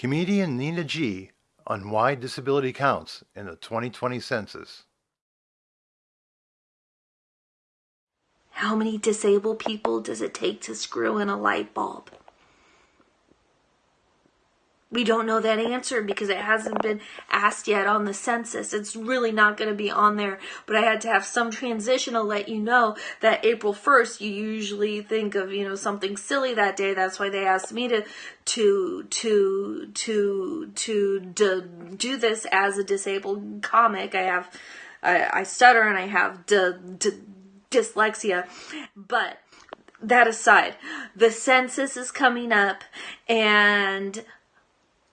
Comedian Nina G. on why disability counts in the 2020 census. How many disabled people does it take to screw in a light bulb? We don't know that answer because it hasn't been asked yet on the census. It's really not going to be on there, but I had to have some transition to let you know that April 1st, you usually think of, you know, something silly that day. That's why they asked me to, to, to, to, to, to do this as a disabled comic. I have, I, I stutter and I have d, d, dyslexia, but that aside, the census is coming up and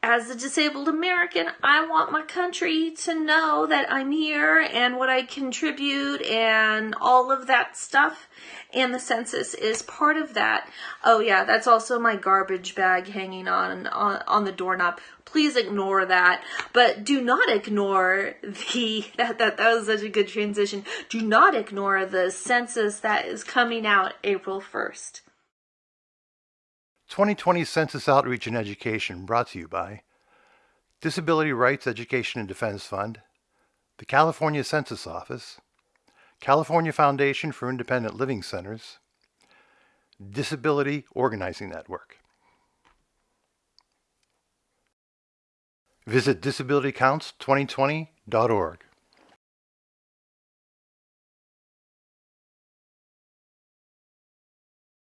as a disabled American, I want my country to know that I'm here and what I contribute and all of that stuff. And the census is part of that. Oh yeah, that's also my garbage bag hanging on, on, on the doorknob. Please ignore that. But do not ignore the, that, that, that was such a good transition. Do not ignore the census that is coming out April 1st. 2020 Census Outreach and Education brought to you by Disability Rights Education and Defense Fund, the California Census Office, California Foundation for Independent Living Centers, Disability Organizing Network. Visit disabilitycounts2020.org.